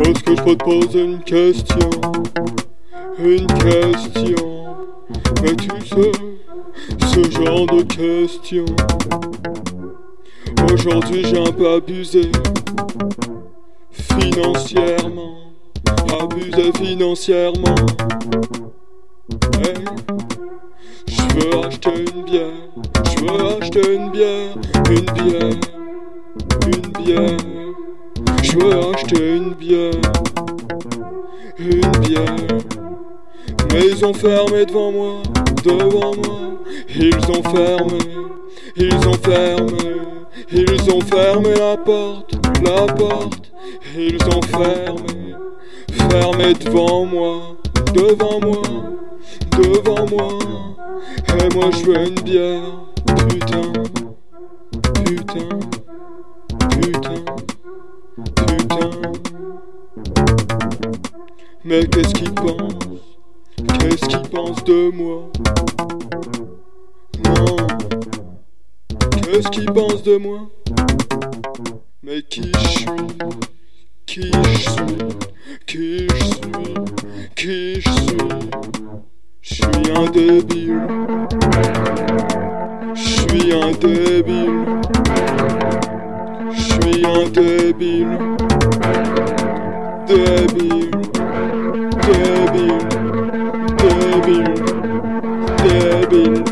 Est-ce que je peux te poser une question? Une question. Mais tu sais, ce genre de question. Aujourd'hui j'ai un peu abusé. Financièrement. Abusé financièrement Je veux acheter une bière Je veux acheter une bière Une bière. Une bière Je veux acheter une bière Une bière. Mais ils ont fermé devant moi Devant moi. Ils ont fermé Ils ont fermé Ils ont fermé la porte La porte Ils ont fermé Fermé devant moi Devant moi Devant moi. Et moi je veux une bière. Putain. Putain. Putain. Putain. Mais qu'est-ce qu'ils pensent Qu'est-ce qu'ils pensent de moi? Non. Qu'est-ce qu'ils pensent de moi? Mais qui je suis? Qui je suis? Qui je suis? Qui je suis? J'suis un débile. J'suis un débile. J'suis un débile. Débile. Débile. Débile. Débile.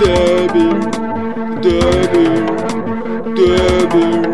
Débile. Débile. Débile.